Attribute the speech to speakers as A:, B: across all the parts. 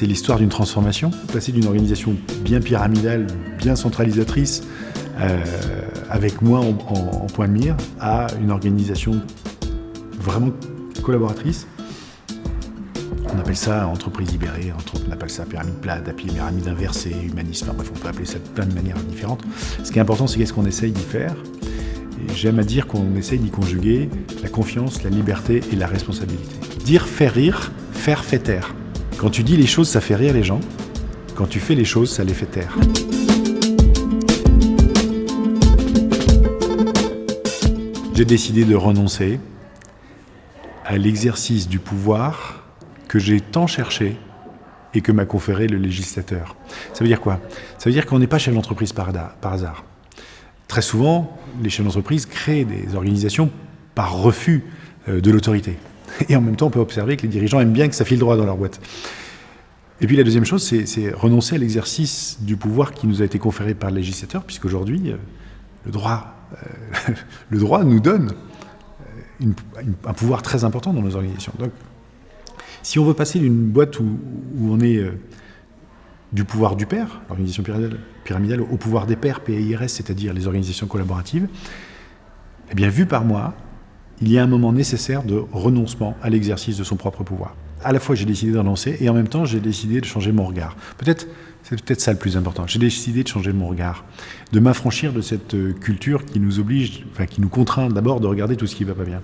A: c'est l'histoire d'une transformation. Passer d'une organisation bien pyramidale, bien centralisatrice, euh, avec moi en, point de mire, à une organisation vraiment collaboratrice. On appelle ça entreprise libérée, on appelle ça pyramide plate, pyramide inversée, humaniste, enfin bref, on peut appeler ça de plein de manières différentes. Ce qui est important, c'est qu'est-ce qu'on essaye d'y faire. J'aime à dire qu'on essaye d'y conjuguer la confiance, la liberté et la responsabilité. Dire faire rire, faire fait taire. Quand tu dis les choses, ça fait rire les gens. Quand tu fais les choses, ça les fait taire. J'ai décidé de renoncer à l'exercice du pouvoir que j'ai tant cherché et que m'a conféré le législateur. Ça veut dire quoi? Ça veut dire qu'on n'est pas chef d'entreprise par hasard. Très souvent, les chefs d'entreprise créent des organisations par refus euh, de l'autorité. Et en même temps, on peut observer que les dirigeants aiment bien que ça file droit dans leur boîte. Et puis la deuxième chose, c'est renoncer à l'exercice du pouvoir qui nous a été conféré par le législateur, puisqu'aujourd'hui, euh, le, droit, euh, le droit nous donne un pouvoir très important dans nos organisations. Donc, si on veut passer d'une boîte où, on est du pouvoir du père, l'organisation pyramidale, au pouvoir des pairs, PIRS, c'est-à-dire les organisations collaboratives, eh bien, vu par moi, il y a un moment nécessaire de renoncement à l'exercice de son propre pouvoir. À la fois, j'ai décidé de renoncer et en même temps, j'ai décidé de changer mon regard. Peut-être, c'est peut-être ça le plus important. J'ai décidé de changer mon regard, de m'affranchir de cette euh, culture qui nous oblige, enfin, qui nous contraint d'abord de regarder tout ce qui ne va pas bien.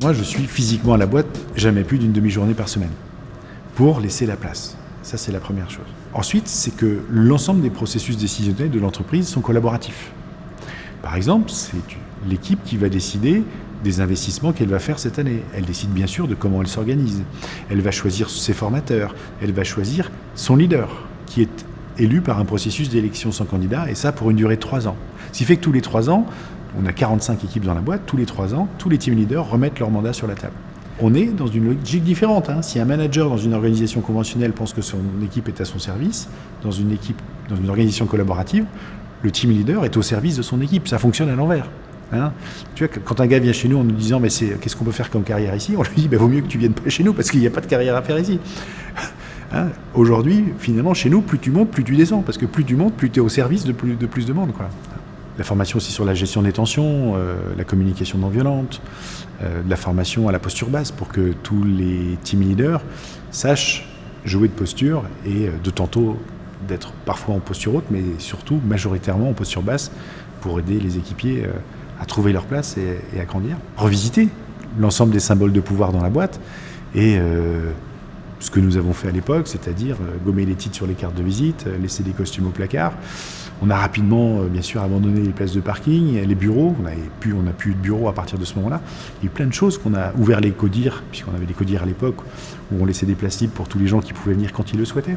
A: Moi, je suis physiquement à la boîte jamais plus d'une demi-journée par semaine pour laisser la place. Ça, c'est la première chose. Ensuite, c'est que l'ensemble des processus décisionnels de l'entreprise sont collaboratifs. Par exemple, c'est l'équipe qui va décider des investissements qu'elle va faire cette année. Elle décide bien sûr de comment elle s'organise. Elle va choisir ses formateurs. Elle va choisir son leader, qui est élu par un processus d'élection sans candidat, et ça pour une durée de trois ans. Ce qui fait que tous les trois ans, on a 45 équipes dans la boîte, tous les trois ans, tous les team leaders remettent leur mandat sur la table. On est dans une logique différente. Hein. Si un manager dans une organisation conventionnelle pense que son équipe est à son service, dans une équipe, dans une organisation collaborative, le team leader est au service de son équipe. Ça fonctionne à l'envers. Hein. tu vois, quand un gars vient chez nous en nous disant mais qu'est-ce qu'on peut faire comme carrière ici, on lui dit bah, vaut mieux que tu viennes pas chez nous parce qu'il n'y a pas de carrière à faire ici. Hein. Aujourd'hui, finalement, chez nous, plus tu montes, plus tu descends, parce que plus tu montes, plus tu es au service de plus de, plus de monde. La formation aussi sur la gestion des tensions, euh, la communication non violente, euh, la formation à la posture basse pour que tous les team leaders sachent jouer de posture et euh, de tantôt d'être parfois en posture haute, mais surtout majoritairement en posture basse pour aider les équipiers à trouver leur place et, à grandir. Revisiter l'ensemble des symboles de pouvoir dans la boîte et ce que nous avons fait à l'époque, c'est-à-dire gommer les titres sur les cartes de visite, laisser des costumes au placard, on a rapidement, euh, bien sûr, abandonné les places de parking, les bureaux. On n'a plus, on plus de bureaux à partir de ce moment-là. Il y a eu plein de choses qu'on a ouvert les codires, puisqu'on avait des codires à l'époque, où on laissait des places libres pour tous les gens qui pouvaient venir quand ils le souhaitaient.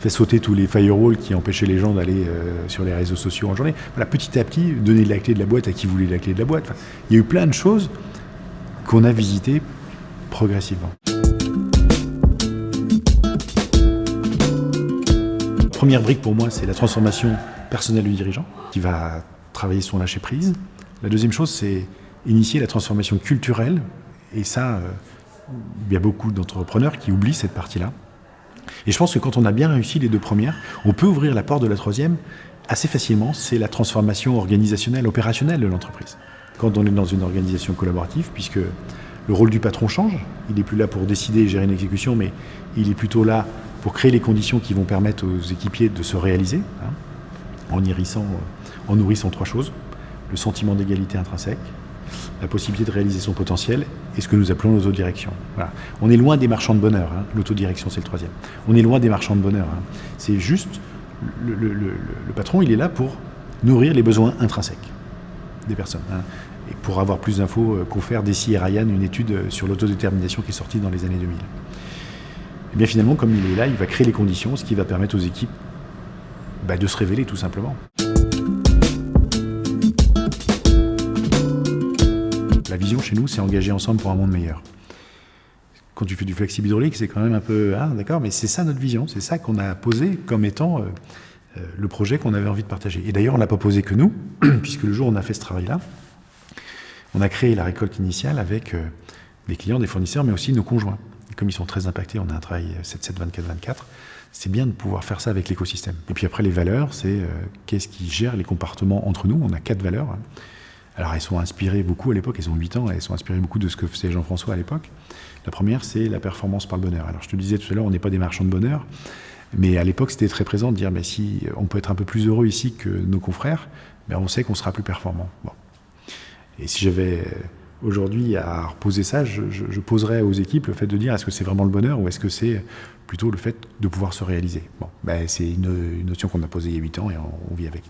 A: Fait sauter tous les firewalls qui empêchaient les gens d'aller euh, sur les réseaux sociaux en journée. Voilà, petit à petit, donner la clé de la boîte à qui voulait la clé de la boîte. il y a eu plein de choses qu'on a visitées progressivement. Première brique pour moi, c'est la transformation personnelle du dirigeant, qui va travailler son lâcher-prise. La deuxième chose, c'est initier la transformation culturelle. Et ça, euh, il y a beaucoup d'entrepreneurs qui oublient cette partie-là. Et je pense que quand on a bien réussi les deux premières, on peut ouvrir la porte de la troisième assez facilement. C'est la transformation organisationnelle, opérationnelle de l'entreprise. Quand on est dans une organisation collaborative, puisque le rôle du patron change, il n'est plus là pour décider et gérer une exécution, mais il est plutôt là pour créer les conditions qui vont permettre aux équipiers de se réaliser, hein, en, irrissant, en nourrissant trois choses. Le sentiment d'égalité intrinsèque, la possibilité de réaliser son potentiel et ce que nous appelons l'autodirection. On est loin des marchands de bonheur, hein. l'autodirection c'est le troisième. On est loin des marchands de bonheur. Hein. C'est juste, le, patron il est là pour nourrir les besoins intrinsèques des personnes. Et pour avoir plus d'infos, euh, confère Desi et Ryan une étude euh, sur l'autodétermination qui est sortie dans les années 2000 et eh bien finalement, comme il est là, il va créer les conditions, ce qui va permettre aux équipes bah, de se révéler tout simplement. La vision chez nous, c'est engager ensemble pour un monde meilleur. Quand tu fais du flexible hydraulique, c'est quand même un peu... Ah, d'accord, mais c'est ça notre vision, c'est ça qu'on a posé comme étant euh, euh, le projet qu'on avait envie de partager. Et d'ailleurs, on ne l'a pas posé que nous, puisque le jour où on a fait ce travail-là, on a créé la récolte initiale avec... Euh, des clients, des fournisseurs, mais aussi nos conjoints. Comme ils sont très impactés, on a un travail 7-7, 24-24, c'est bien de pouvoir faire ça avec l'écosystème. Et puis après, les valeurs, c'est euh, qu'est-ce qui gère les comportements entre nous? On a quatre valeurs. Alors elles sont inspirées beaucoup à l'époque, elles ont 8 ans, elles sont inspirées beaucoup de ce que faisait Jean-François à l'époque. La première, c'est la performance par le bonheur. Alors je te disais tout à l'heure, on n'est pas des marchands de bonheur, mais à l'époque, c'était très présent de dire, mais si on peut être un peu plus heureux ici que nos confrères, ben on sait qu'on sera plus performant. Bon. Et si j'avais aujourd'hui à reposer ça, je, poserais aux équipes le fait de dire est-ce que c'est vraiment le bonheur ou est-ce que c'est plutôt le fait de pouvoir se réaliser? Bon, ben, c'est une, notion qu'on a posée il y a 8 ans et on, vit avec.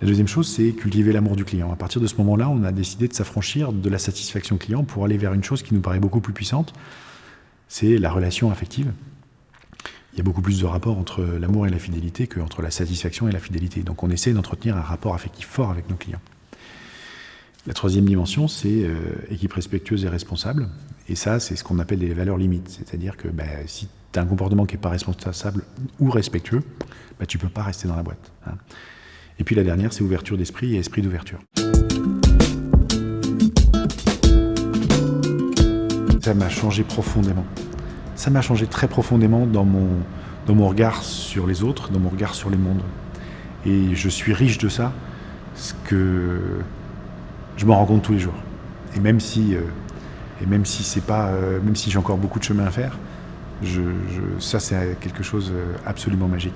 A: La deuxième chose, c'est cultiver l'amour du client. À partir de ce moment-là, on a décidé de s'affranchir de la satisfaction client pour aller vers une chose qui nous paraît beaucoup plus puissante, c'est la relation affective. Il y a beaucoup plus de rapport entre l'amour et la fidélité qu'entre la satisfaction et la fidélité. Donc on essaie d'entretenir un rapport affectif fort avec nos clients. La troisième dimension, c'est euh, équipe respectueuse et responsable. Et ça, c'est ce qu'on appelle les valeurs limites. C'est-à-dire que ben, si tu as un comportement qui n'est pas responsable ou respectueux, ben, tu ne peux pas rester dans la boîte. Hein. Et puis la dernière, c'est ouverture d'esprit et esprit d'ouverture. Ça m'a changé profondément. Ça m'a changé très profondément dans mon, regard sur les autres, dans mon regard sur les mondes. Et je suis riche de ça, ce que je m'en rends compte tous les jours. Et même si, euh, même si c'est pas, euh, même si j'ai encore beaucoup de chemin à faire, ça c'est quelque chose euh, absolument magique.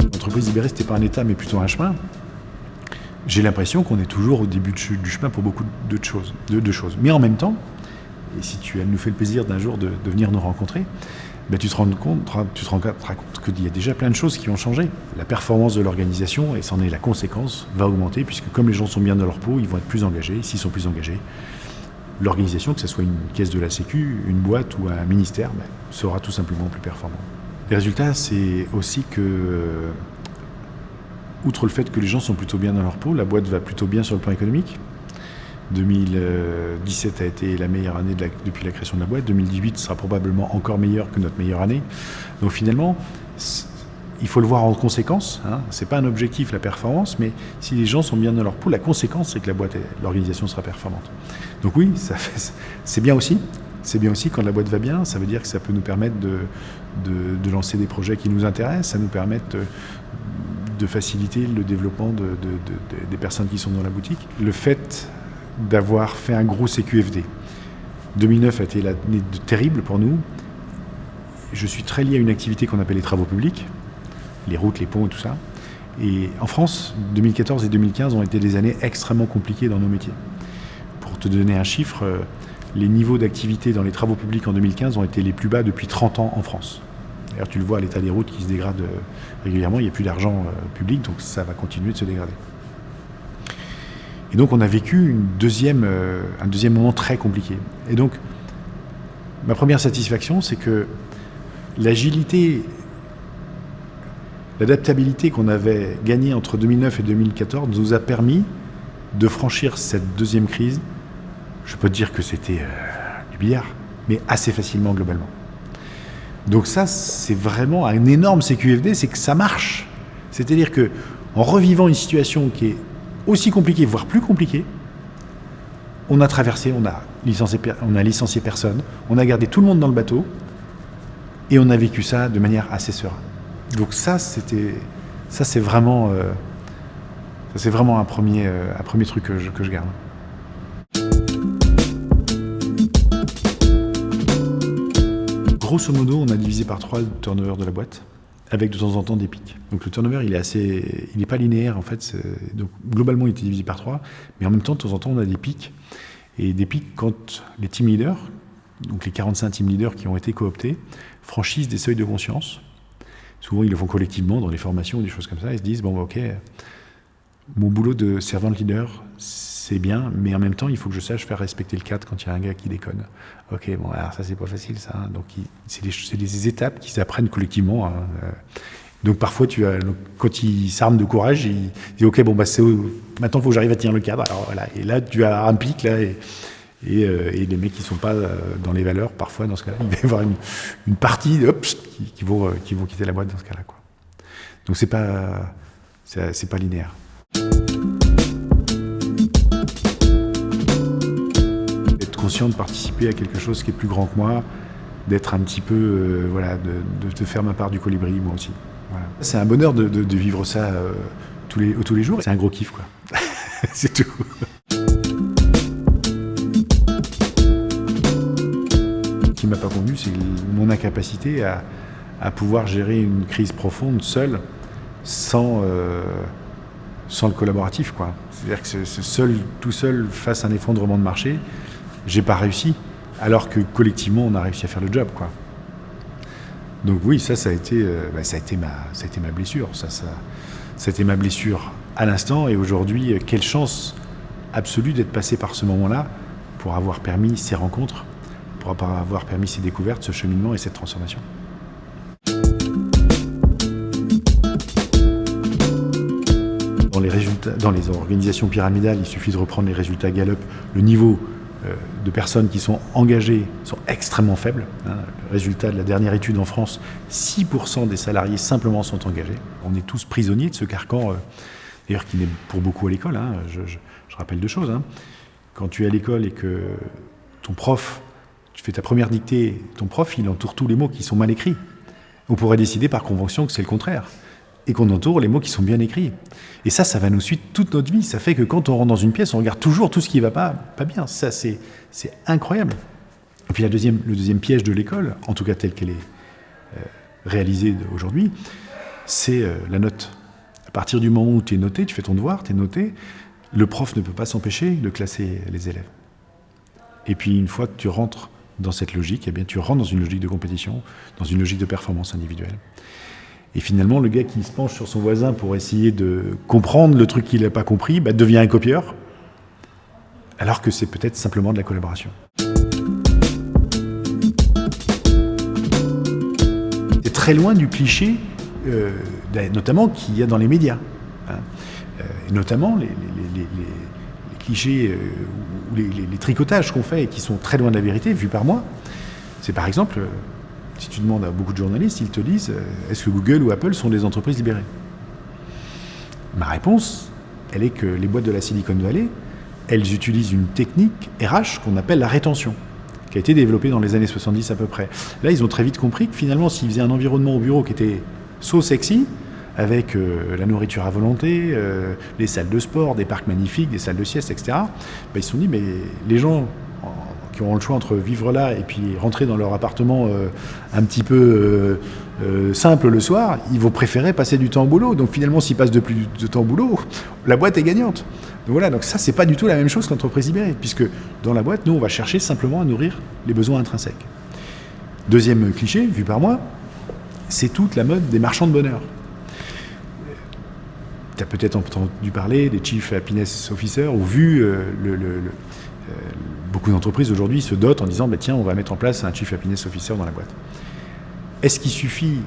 A: L'entreprise libérée, c'était pas un état, mais plutôt un chemin. J'ai l'impression qu'on est toujours au début du chemin pour beaucoup de choses, de, choses. Mais en même temps, et si tu nous fait le plaisir d'un jour de venir nous rencontrer, tu te rends compte, tu te rends compte qu'il y a déjà plein de choses qui ont changé. La performance de l'organisation, et c'en est la conséquence, va augmenter, puisque comme les gens sont bien dans leur peau, ils vont être plus engagés. S'ils sont plus engagés, l'organisation, que ce soit une caisse de la Sécu, une boîte ou un ministère, ben, sera tout simplement plus performant. Les résultats, c'est aussi que, euh, outre le fait que les gens sont plutôt bien dans leur peau, la boîte va plutôt bien sur le plan économique. 2017 a été la meilleure année depuis la création de la boîte. 2018 sera probablement encore meilleure que notre meilleure année. Donc finalement, il faut le voir en conséquence. Hein. Ce n'est pas un objectif, la performance, mais si les gens sont bien dans leur peau, la conséquence, c'est que la boîte, l'organisation sera performante. Donc oui, c'est bien aussi. C'est bien aussi quand la boîte va bien, ça veut dire que ça peut nous permettre de, lancer des projets qui nous intéressent, ça nous permet de, de faciliter le développement des personnes qui sont dans la boutique. Le fait d'avoir fait un gros CQFD. 2009 a été l'année terrible pour nous. Je suis très lié à une activité qu'on appelle les travaux publics, les routes, les ponts et tout ça. Et en France, 2014 et 2015 ont été des années extrêmement compliquées dans nos métiers. Pour te donner un chiffre, euh, les niveaux d'activité dans les travaux publics en 2015 ont été les plus bas depuis 30 ans en France. D'ailleurs, tu le vois à l'état des routes qui se dégrade euh, régulièrement, il n'y a plus d'argent euh, public, donc ça va continuer de se dégrader. Et donc on a vécu euh, un deuxième moment très compliqué. Et donc, ma première satisfaction, c'est que l'agilité, l'adaptabilité qu'on avait gagnée entre 2009 et 2014 nous a permis de franchir cette deuxième crise. Je peux te dire que c'était euh, du billard, mais assez facilement globalement. Donc ça, c'est vraiment un énorme CQFD, c'est que ça marche. C'est-à-dire que en revivant une situation qui est aussi compliqué, voire plus compliqué. On a traversé, on a licencié, on a licencié personne, on a gardé tout le monde dans le bateau, et on a vécu ça de manière assez sereine. Donc ça, c'était, ça c'est vraiment, euh, vraiment un premier, euh, un premier truc que je, que je garde. Grosso modo, on a divisé par trois le turnover de la boîte avec de temps en temps des pics. Donc le turnover, il est assez, il n'est pas linéaire en fait. Donc globalement, il est divisé par trois, mais en même temps, de temps en temps, on a des pics et des pics quand les team leaders, donc les 45 team leaders qui ont été cooptés, franchissent des seuils de conscience. Souvent, ils le font collectivement dans les formations ou des choses comme ça. Ils se disent bon, bah, ok, mon boulot de servant leader, c'est bien, mais en même temps, il faut que je sache faire respecter le cadre quand il y a un gars qui déconne. Ok, bon, alors ça, c'est pas facile, ça. Hein. Donc, c'est des, étapes qui s'apprennent collectivement. Hein. Euh. Donc, parfois, tu as, quand il s'arme de courage, il dit Ok, bon, bah, maintenant, il faut que j'arrive à tenir le cadre. Alors, voilà. Et là, tu as un pic, là, et, euh, les mecs qui sont pas euh, dans les valeurs, parfois, dans ce cas-là, il va y avoir une, partie qui, vont, qui vont quitter la boîte dans ce cas-là. Donc, c'est pas, c'est pas linéaire. Inconscient de participer à quelque chose qui est plus grand que moi, d'être un petit peu, euh, voilà, de, de, faire ma part du colibri, moi aussi. C'est un bonheur de, de vivre ça euh, tous, les, tous les jours. C'est un gros kiff, quoi. c'est tout. Ce qui m'a pas convenu, c'est mon incapacité à, à, pouvoir gérer une crise profonde seul, sans, euh, sans le collaboratif, quoi. C'est-à-dire que seul, tout seul, face à un effondrement de marché, j'ai pas réussi alors que collectivement, on a réussi à faire le job. Quoi. Donc oui, ça, ça a été, euh, bah, ça a été, ma, ça a été ma blessure. Ça, ça, ça a été ma blessure à l'instant. Et aujourd'hui, euh, quelle chance absolue d'être passé par ce moment-là pour avoir permis ces rencontres, pour avoir permis ces découvertes, ce cheminement et cette transformation. Dans les, résultats, dans les organisations pyramidales, il suffit de reprendre les résultats Gallup, le niveau de personnes qui sont engagées sont extrêmement faibles. Hein. résultat de la dernière étude en France, 6% des salariés simplement sont engagés. On est tous prisonniers de ce carcan, euh, d'ailleurs qui n'est pour beaucoup à l'école. Hein. Je, rappelle deux choses. Hein. Quand tu es à l'école et que ton prof, tu fais ta première dictée, ton prof, il entoure tous les mots qui sont mal écrits. On pourrait décider par convention que c'est le contraire et qu'on entoure les mots qui sont bien écrits. Et ça, ça va nous suivre toute notre vie. Ça fait que quand on rentre dans une pièce, on regarde toujours tout ce qui ne va pas, bien. Ça, c'est incroyable. Et puis la deuxième, le deuxième piège de l'école, en tout cas telle qu'elle est euh, réalisée aujourd'hui, c'est euh, la note. À partir du moment où tu es noté, tu fais ton devoir, tu es noté, le prof ne peut pas s'empêcher de classer les élèves. Et puis une fois que tu rentres dans cette logique, eh bien, tu rentres dans une logique de compétition, dans une logique de performance individuelle. Et finalement, le gars qui se penche sur son voisin pour essayer de comprendre le truc qu'il n'a pas compris, bah, devient un copieur, alors que c'est peut-être simplement de la collaboration. C'est très loin du cliché, euh, notamment qu'il y a dans les médias. Hein. Euh, notamment les, clichés euh, ou les, tricotages qu'on fait et qui sont très loin de la vérité, vu par moi. C'est par exemple si tu demandes à beaucoup de journalistes, ils te disent euh, est-ce que Google ou Apple sont des entreprises libérées? Ma réponse, elle est que les boîtes de la Silicon Valley, elles utilisent une technique RH qu'on appelle la rétention, qui a été développée dans les années 70 à peu près. Là, ils ont très vite compris que finalement, s'ils faisaient un environnement au bureau qui était so sexy, avec euh, la nourriture à volonté, euh, les salles de sport, des parcs magnifiques, des salles de sieste, etc., ben, ils se sont dit, mais les gens qui auront le choix entre vivre là et puis rentrer dans leur appartement euh, un petit peu euh, euh, simple le soir, ils vont préférer passer du temps au boulot. Donc finalement, s'ils passent de plus de temps au boulot, la boîte est gagnante. Donc voilà, donc ça, c'est pas du tout la même chose qu'entreprise libérée, puisque dans la boîte, nous, on va chercher simplement à nourrir les besoins intrinsèques. Deuxième cliché, vu par moi, c'est toute la mode des marchands de bonheur. Tu as peut-être entendu parler des Chief Happiness Officers ou vu le, beaucoup d'entreprises aujourd'hui se dotent en disant bah, tiens, on va mettre en place un Chief Happiness Officer dans la boîte. Est-ce qu'il suffit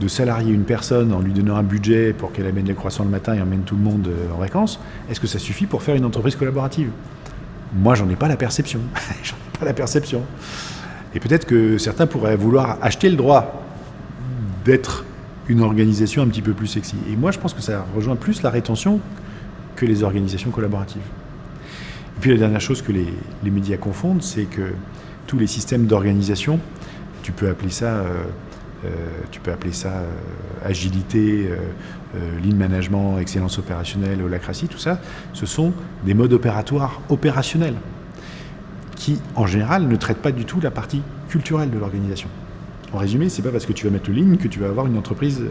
A: de salarier une personne en lui donnant un budget pour qu'elle amène les croissants le matin et emmène tout le monde euh, en vacances? Est-ce que ça suffit pour faire une entreprise collaborative? Moi, j'en ai j'en ai pas la perception. Et peut-être que certains pourraient vouloir acheter le droit d'être une organisation un petit peu plus sexy. Et moi, je pense que ça rejoint plus la rétention que les organisations collaboratives. Et puis la dernière chose que les, médias confondent, c'est que tous les systèmes d'organisation, tu peux appeler ça, euh, euh, tu peux appeler ça euh, agilité, lean management, excellence opérationnelle, holacratie, tout ça, ce sont des modes opératoires opérationnels qui, en général, ne traitent pas du tout la partie culturelle de l'organisation. En résumé, c'est pas parce que tu vas mettre le lean que tu vas avoir une entreprise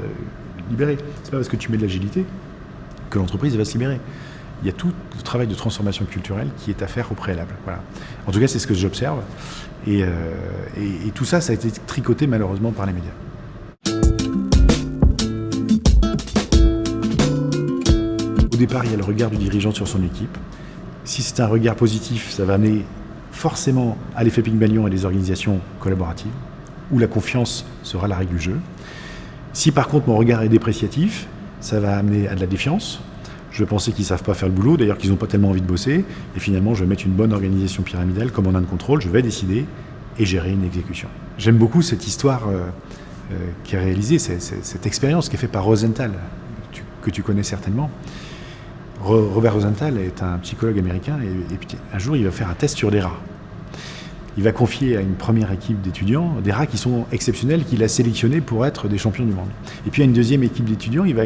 A: libérée. C'est pas parce que tu mets de l'agilité que l'entreprise va se libérer il y a tout le travail de transformation culturelle qui est à faire au préalable. Voilà. En tout cas, c'est ce que j'observe. Euh, et, tout ça, ça a été tricoté malheureusement par les médias. Au départ, il y a le regard du dirigeant sur son équipe. Si c'est un regard positif, ça va amener forcément à l'effet Pygmalion et des organisations collaboratives, où la confiance sera la règle du jeu. Si par contre mon regard est dépréciatif, ça va amener à de la défiance, je penser qu'ils ne savent pas faire le boulot, d'ailleurs qu'ils n'ont pas tellement envie de bosser, et finalement je vais mettre une bonne organisation pyramidale un de contrôle, je vais décider et gérer une exécution. J'aime beaucoup cette histoire euh, euh, qui est réalisée, cette expérience qui est faite par Rosenthal, que tu connais certainement. Robert Rosenthal est un psychologue américain, et, et, un jour il va faire un test sur des rats. Il va confier à une première équipe d'étudiants des rats qui sont exceptionnels, qu'il a sélectionnés pour être des champions du monde. Et puis à une deuxième équipe d'étudiants, il va,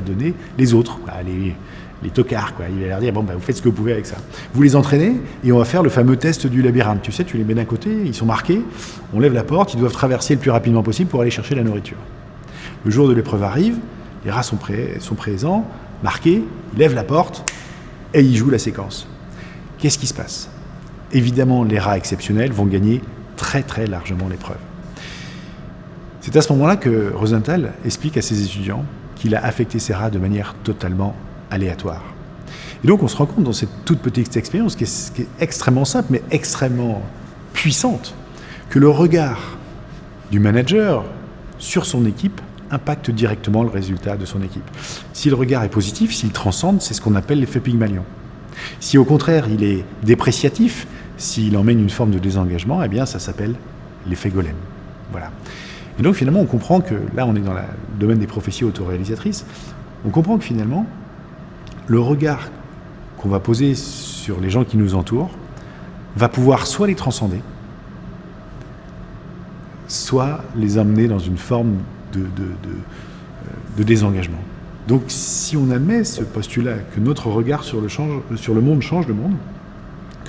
A: donner les autres, les, tocards. Il va leur dire, bon, bah, vous faites ce que vous pouvez avec ça. Vous les entraînez et on va faire le fameux test du labyrinthe. Tu sais, tu les mets d'un côté, ils sont marqués, on lève la porte, ils doivent traverser le plus rapidement possible pour aller chercher la nourriture. Le jour de l'épreuve arrive, les rats sont présents, marqués, ils lèvent la porte et ils jouent la séquence. Qu'est-ce qui se passe? Évidemment, les rats exceptionnels vont gagner très très largement l'épreuve. C'est à ce moment-là que Rosenthal explique à ses étudiants qu'il a affecté ces rats de manière totalement aléatoire. Et donc on se rend compte dans cette toute petite expérience, qui est, qui est extrêmement simple, mais extrêmement puissante, que le regard du manager sur son équipe impacte directement le résultat de son équipe. Si le regard est positif, s'il transcende, c'est ce qu'on appelle l'effet Pygmalion. Si au contraire il est dépréciatif, s'il emmène une forme de désengagement, eh bien ça s'appelle l'effet golem. Voilà. Et donc finalement on comprend que, là on est dans le domaine des prophéties autoréalisatrices, on comprend que finalement le regard qu'on va poser sur les gens qui nous entourent va pouvoir soit les transcender, soit les amener dans une forme de, de, désengagement. Donc si on admet ce postulat que notre regard sur le, change, sur le monde change le monde,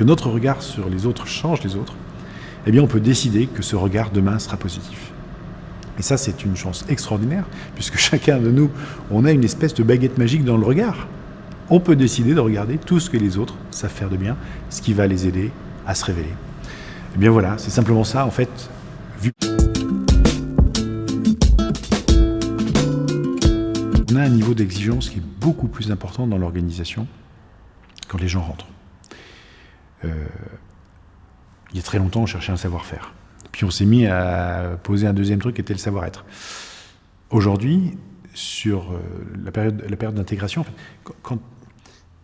A: que notre regard sur les autres change les autres, eh bien on peut décider que ce regard demain sera positif. Et ça c'est une chance extraordinaire, puisque chacun de nous, on a une espèce de baguette magique dans le regard on peut décider de regarder tout ce que les autres savent faire de bien, ce qui va les aider à se révéler. Eh bien voilà, c'est simplement ça, en fait, vu... On a un niveau d'exigence qui est beaucoup plus important dans l'organisation quand les gens rentrent. Euh, il y a très longtemps, on cherchait un savoir-faire. Puis on s'est mis à poser un deuxième truc qui était le savoir-être. Aujourd'hui, sur euh, la période, d'intégration,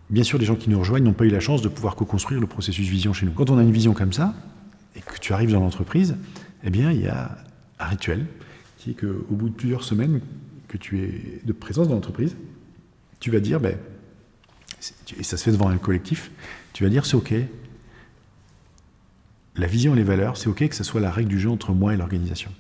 A: bien sûr, les gens qui nous rejoignent n'ont pas eu la chance de pouvoir co-construire le processus vision chez nous. Quand on a une vision comme ça, et que tu arrives dans l'entreprise, eh bien, il y a un rituel qui est qu'au bout de plusieurs semaines que tu es de présence dans l'entreprise, tu vas dire, ben, et ça se fait devant un collectif, tu vas dire, c'est OK, la vision et les valeurs, c'est OK que ce soit la règle du jeu entre moi et l'organisation.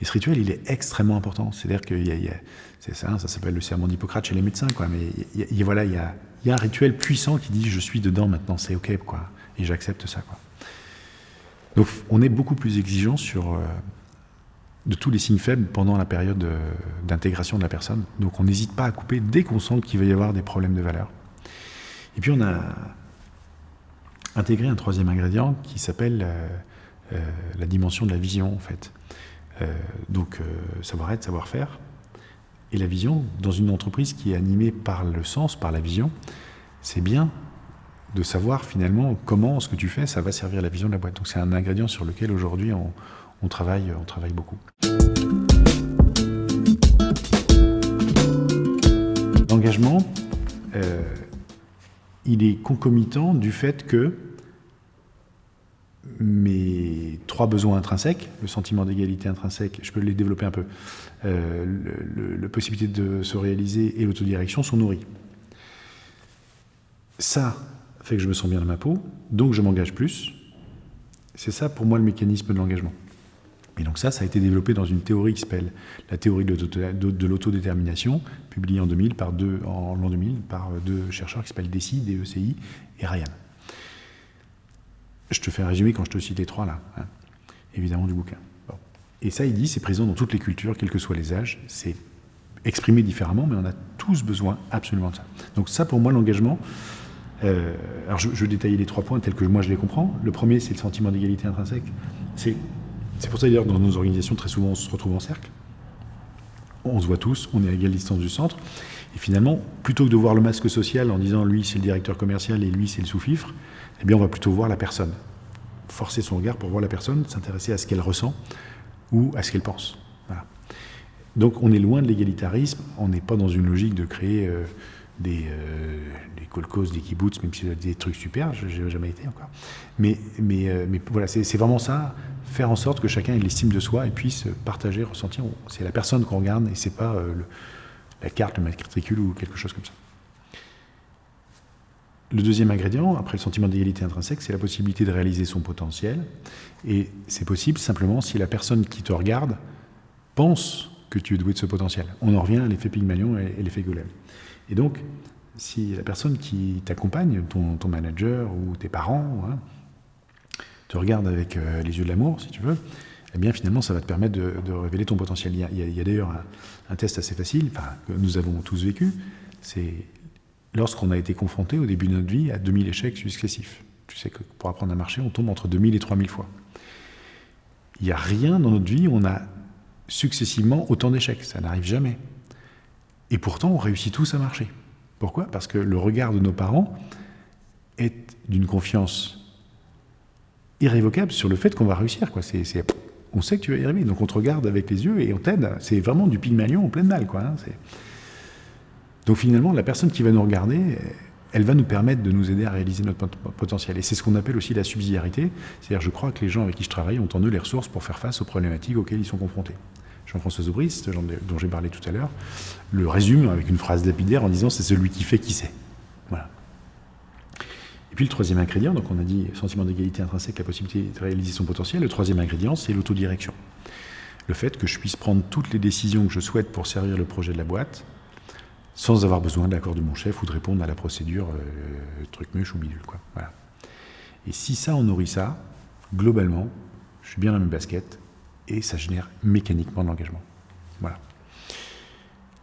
A: Et ce rituel, il est extrêmement important. C'est-à-dire y a, c'est ça, ça s'appelle le serment d'Hippocrate chez les médecins, quoi. Mais y, a, voilà, il y a, y un rituel puissant qui dit je suis dedans maintenant, c'est ok, quoi. Et j'accepte ça. Donc on est beaucoup plus exigeant sur euh, de tous les signes faibles pendant la période euh, d'intégration de la personne. Donc on n'hésite pas à couper dès qu'on sent qu'il va y avoir des problèmes de valeur. Et puis on a intégré un troisième ingrédient qui s'appelle euh, la dimension de la vision, en fait. donc savoir-être, savoir-faire. Et la vision, dans une entreprise qui est animée par le sens, par la vision, c'est bien de savoir finalement comment ce que tu fais, ça va servir la vision de la boîte. Donc c'est un ingrédient sur lequel aujourd'hui on, travaille, on travaille beaucoup. L'engagement, euh, il est concomitant du fait que mes trois besoins intrinsèques, le sentiment d'égalité intrinsèque, je peux les développer un peu, euh, la possibilité de se réaliser et l'autodirection sont nourris. Ça fait que je me sens bien dans ma peau, donc je m'engage plus. C'est ça pour moi le mécanisme de l'engagement. Et donc ça, ça a été développé dans une théorie qui s'appelle la théorie de l'autodétermination, publiée en, 2000 par deux, l'an 2000 par deux chercheurs qui s'appellent DECI, DECI et Ryan. Je te fais un résumé quand je te cite les trois là, hein, évidemment du bouquin. Et ça, il dit, c'est présent dans toutes les cultures, quels que soient les âges, c'est exprimé différemment, mais on a tous besoin absolument de ça. Donc ça, pour moi, l'engagement, euh, alors je, je, vais détailler les trois points tels que moi je les comprends. Le premier, c'est le sentiment d'égalité intrinsèque. C'est pour ça d'ailleurs dans nos organisations, très souvent, on se retrouve en cercle. On se voit tous, on est à égale distance du centre. Et finalement, plutôt que de voir le masque social en disant lui c'est le directeur commercial et lui c'est le sous-fifre, eh bien on va plutôt voir la personne. Forcer son regard pour voir la personne, s'intéresser à ce qu'elle ressent ou à ce qu'elle pense. Donc on est loin de l'égalitarisme, on n'est pas dans une logique de créer euh, des, euh, des kolkhozes, kibbutz, même si c'est des trucs super, je n'ai jamais été encore. Mais, euh, voilà, c'est vraiment ça, faire en sorte que chacun ait l'estime de soi et puisse partager, ressentir. C'est la personne qu'on regarde et c'est pas le, la carte, le matricule ou quelque chose comme ça. le deuxième ingrédient, après le sentiment d'égalité intrinsèque, c'est la possibilité de réaliser son potentiel. Et c'est possible simplement si la personne qui te regarde pense que tu es doué de ce potentiel. On en revient à l'effet Pygmalion et, l'effet Golem. Et donc, si la personne qui t'accompagne, ton, manager ou tes parents, hein, te regarde avec euh, les yeux de l'amour, si tu veux, eh bien finalement ça va te permettre de, révéler ton potentiel. Il y a, d'ailleurs un, test assez facile, que nous avons tous vécu, c'est lorsqu'on a été confronté au début de notre vie à 2000 échecs successifs. Tu sais que pour apprendre à marcher, on tombe entre 2000 et 3000 fois. Il n'y a rien dans notre vie où on a successivement autant d'échecs, ça n'arrive jamais. Et pourtant, on réussit tous à marcher. Pourquoi? Parce que le regard de nos parents est d'une confiance irrévocable sur le fait qu'on va réussir. Quoi. on sait que tu vas y arriver, donc on te regarde avec les yeux et on t'aide. C'est vraiment du pygmalion en pleine dalle. Quoi, hein. Donc finalement, la personne qui va nous regarder, elle va nous permettre de nous aider à réaliser notre potentiel. Et c'est ce qu'on appelle aussi la subsidiarité. C'est-à-dire, je crois que les gens avec qui je travaille ont en eux les ressources pour faire face aux problématiques auxquelles ils sont confrontés. Jean-François Zobris, dont j'ai parlé tout à l'heure, le résume avec une phrase lapidaire en disant c'est celui qui fait qui sait. Voilà. Et puis le troisième ingrédient, donc on a dit sentiment d'égalité intrinsèque, la possibilité de réaliser son potentiel. Le troisième ingrédient, c'est l'autodirection. Le fait que je puisse prendre toutes les décisions que je souhaite pour servir le projet de la boîte, sans avoir besoin de l'accord de mon chef ou de répondre à la procédure euh, truc muche ou bidule. Voilà. Et si ça, on nourrit ça, globalement, je suis bien dans mes baskets et ça génère mécaniquement de l'engagement. Voilà.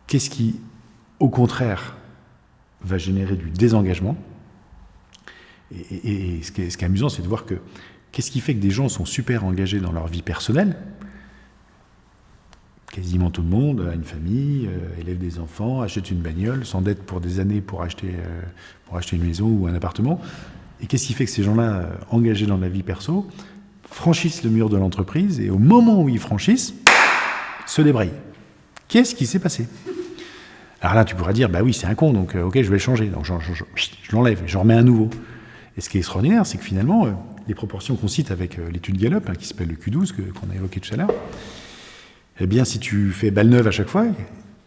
A: Qu'est-ce qui, au contraire, va générer du désengagement? Et, ce, qui est, amusant, c'est de voir que qu'est-ce qui fait que des gens sont super engagés dans leur vie personnelle? Quasiment tout le monde a une famille, euh, élève des enfants, achète une bagnole, s'endette pour des années pour acheter, euh, pour acheter une maison ou un appartement. Et qu'est-ce qui fait que ces gens-là, euh, engagés dans la vie perso, franchissent le mur de l'entreprise et au moment où ils franchissent, se débrayent Qu'est-ce qui s'est passé? Alors là, tu pourrais dire, bah oui, c'est un con, donc ok, je vais le changer. Donc je, je l'enlève, je remets un nouveau. Et ce qui est extraordinaire, c'est que finalement, les proportions qu'on cite avec l'étude Gallup, hein, qui s'appelle le Q12, qu'on a évoqué tout à l'heure, eh bien, si tu fais balle neuve à chaque fois,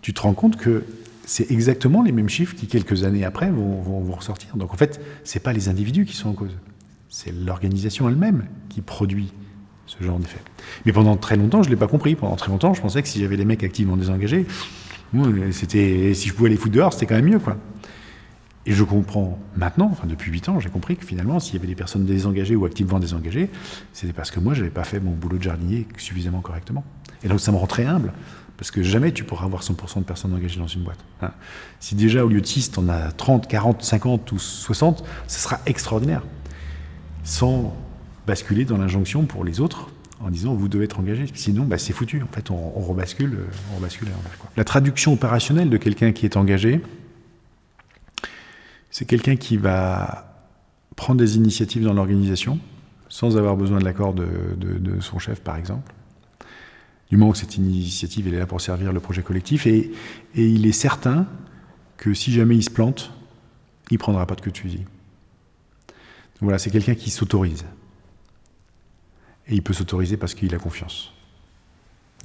A: tu te rends compte que c'est exactement les mêmes chiffres qui, quelques années après, vont, vont, ressortir. Donc, en fait, ce n'est pas les individus qui sont en cause. C'est l'organisation elle-même qui produit ce genre d'effet. Mais pendant très longtemps, je ne l'ai pas compris. Pendant très longtemps, je pensais que si j'avais des mecs activement désengagés, c'était, si je pouvais les foutre dehors, c'était quand même mieux. Quoi. Et je comprends maintenant, enfin depuis 8 ans, j'ai compris que finalement, s'il y avait des personnes désengagées ou activement désengagées, c'était parce que moi, je n'avais pas fait mon boulot de jardinier suffisamment correctement. Et donc ça me rend très humble, parce que jamais tu pourras avoir 100% de personnes engagées dans une boîte. Hein. Si déjà au lieu de 6, tu en as 30, 40, 50 ou 60, ce sera extraordinaire. Sans basculer dans l'injonction pour les autres en disant vous devez être engagé. Sinon, bah, c'est foutu. En fait, on, rebascule, on rebascule La traduction opérationnelle de quelqu'un qui est engagé, c'est quelqu'un qui va prendre des initiatives dans l'organisation sans avoir besoin de l'accord de, son chef, par exemple du moment que cette initiative est là pour servir le projet collectif. Et, il est certain que si jamais il se plante, il prendra pas de queue de fusil. Voilà, c'est quelqu'un qui s'autorise. Et il peut s'autoriser parce qu'il a confiance